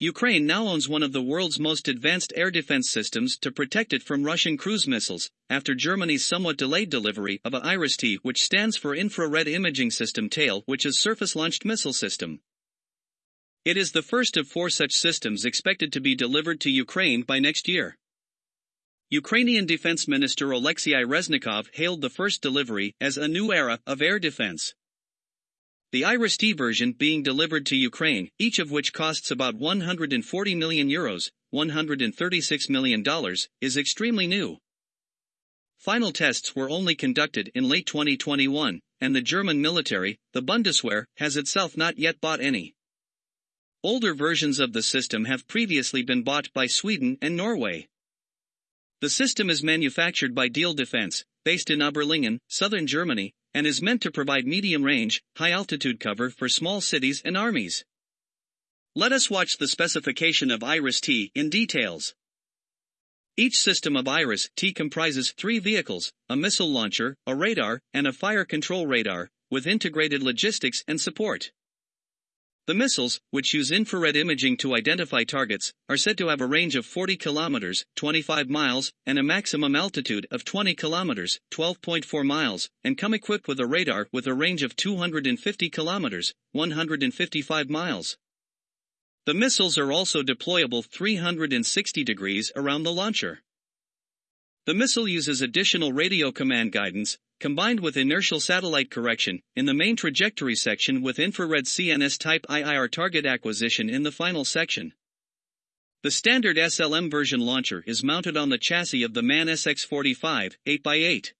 Ukraine now owns one of the world's most advanced air defense systems to protect it from Russian cruise missiles, after Germany's somewhat delayed delivery of a IRIS-T which stands for Infrared Imaging System TAIL which is surface-launched missile system. It is the first of four such systems expected to be delivered to Ukraine by next year. Ukrainian Defense Minister Alexei Reznikov hailed the first delivery as a new era of air defense. The IRIS-T version being delivered to Ukraine, each of which costs about 140 million euros, 136 million dollars, is extremely new. Final tests were only conducted in late 2021, and the German military, the Bundeswehr, has itself not yet bought any. Older versions of the system have previously been bought by Sweden and Norway. The system is manufactured by Diehl Defense, based in Überlingen, southern Germany, and is meant to provide medium-range, high-altitude cover for small cities and armies. Let us watch the specification of IRIS-T in details. Each system of IRIS-T comprises three vehicles, a missile launcher, a radar, and a fire control radar, with integrated logistics and support. The missiles, which use infrared imaging to identify targets, are said to have a range of 40 kilometers, 25 miles, and a maximum altitude of 20 kilometers, 12.4 miles, and come equipped with a radar with a range of 250 kilometers, 155 miles. The missiles are also deployable 360 degrees around the launcher. The missile uses additional radio command guidance, combined with inertial satellite correction, in the main trajectory section with infrared CNS type IIR target acquisition in the final section. The standard SLM version launcher is mounted on the chassis of the MAN SX45 8x8.